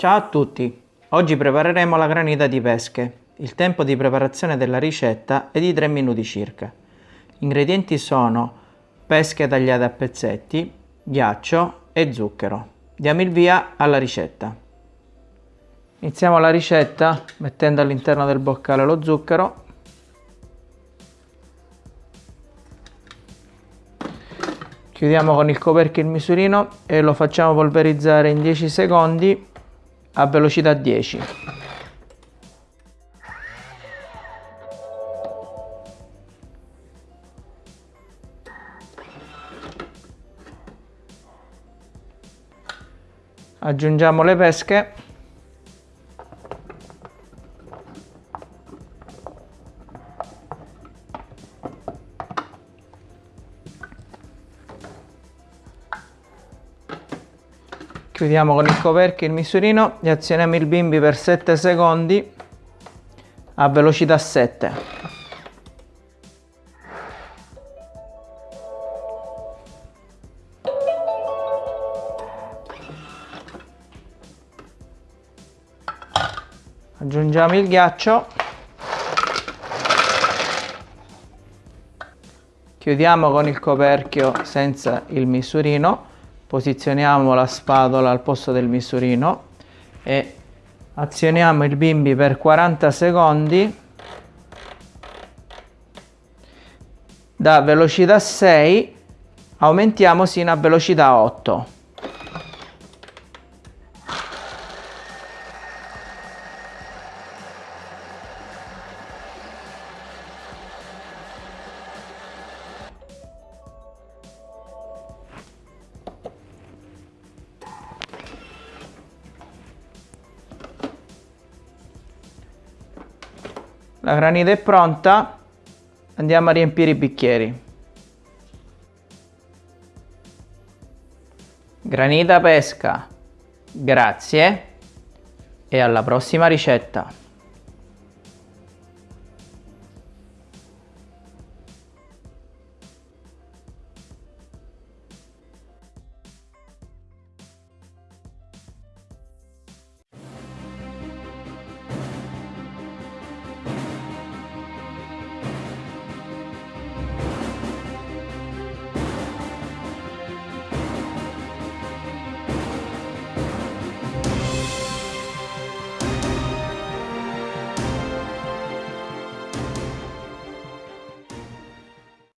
Ciao a tutti! Oggi prepareremo la granita di pesche. Il tempo di preparazione della ricetta è di 3 minuti circa. Gli ingredienti sono pesche tagliate a pezzetti, ghiaccio e zucchero. Diamo il via alla ricetta. Iniziamo la ricetta mettendo all'interno del boccale lo zucchero chiudiamo con il coperchio il misurino e lo facciamo polverizzare in 10 secondi a velocità 10 aggiungiamo le pesche chiudiamo con il coperchio il misurino. E azioniamo il bimbi per 7 secondi a velocità 7 aggiungiamo il ghiaccio. Chiudiamo con il coperchio senza il misurino posizioniamo la spatola al posto del misurino e azioniamo il bimbi per 40 secondi da velocità 6 aumentiamo sino a velocità 8 La granita è pronta, andiamo a riempire i bicchieri. Granita pesca, grazie e alla prossima ricetta.